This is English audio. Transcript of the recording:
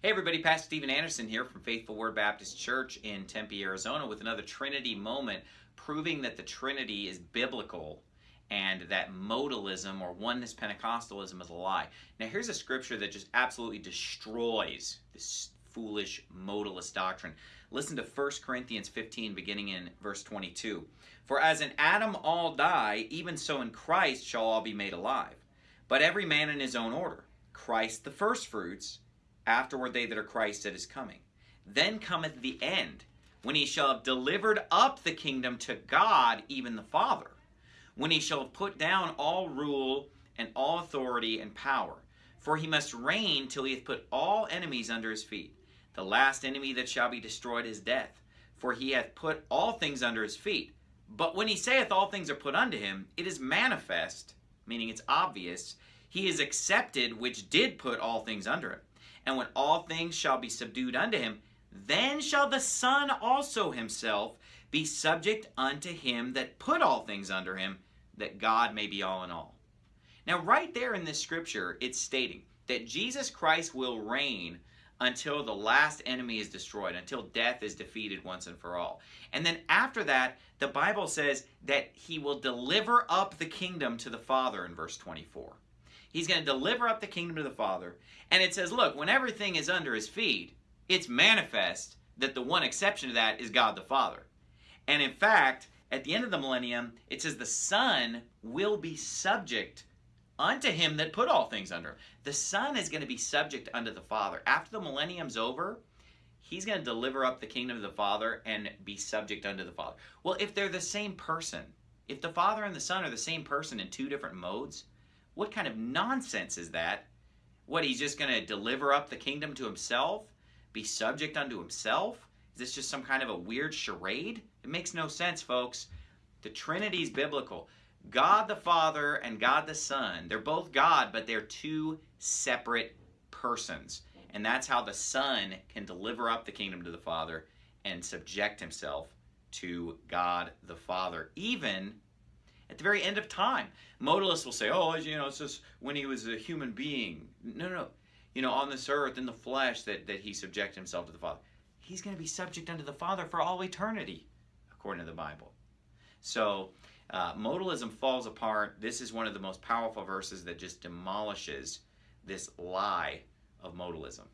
Hey everybody, Pastor Steven Anderson here from Faithful Word Baptist Church in Tempe, Arizona with another Trinity moment proving that the Trinity is biblical and that modalism or oneness Pentecostalism is a lie. Now here's a scripture that just absolutely destroys this foolish modalist doctrine. Listen to 1 Corinthians 15 beginning in verse 22. For as in Adam all die, even so in Christ shall all be made alive. But every man in his own order. Christ the firstfruits, afterward they that are Christ at his coming. Then cometh the end, when he shall have delivered up the kingdom to God, even the Father, when he shall have put down all rule and all authority and power. For he must reign till he hath put all enemies under his feet. The last enemy that shall be destroyed is death, for he hath put all things under his feet. But when he saith all things are put unto him, it is manifest, meaning it's obvious, he is accepted which did put all things under him. And when all things shall be subdued unto him, then shall the Son also himself be subject unto him that put all things under him, that God may be all in all. Now, right there in this scripture, it's stating that Jesus Christ will reign until the last enemy is destroyed, until death is defeated once and for all. And then after that, the Bible says that he will deliver up the kingdom to the Father in verse 24. He's going to deliver up the kingdom to the Father. And it says, look, when everything is under his feet, it's manifest that the one exception to that is God the Father. And in fact, at the end of the millennium, it says the Son will be subject unto him that put all things under. The Son is going to be subject unto the Father. After the millennium's over, he's going to deliver up the kingdom of the Father and be subject unto the Father. Well, if they're the same person, if the Father and the Son are the same person in two different modes, what kind of nonsense is that? What, he's just going to deliver up the kingdom to himself? Be subject unto himself? Is this just some kind of a weird charade? It makes no sense, folks. The Trinity is biblical. God the Father and God the Son, they're both God, but they're two separate persons. And that's how the Son can deliver up the kingdom to the Father and subject himself to God the Father, even at the very end of time. Modalists will say, oh, you know, it's just when he was a human being. No, no. You know, on this earth, in the flesh, that, that he subjected himself to the Father. He's going to be subject unto the Father for all eternity, according to the Bible. So, uh, modalism falls apart. This is one of the most powerful verses that just demolishes this lie of modalism.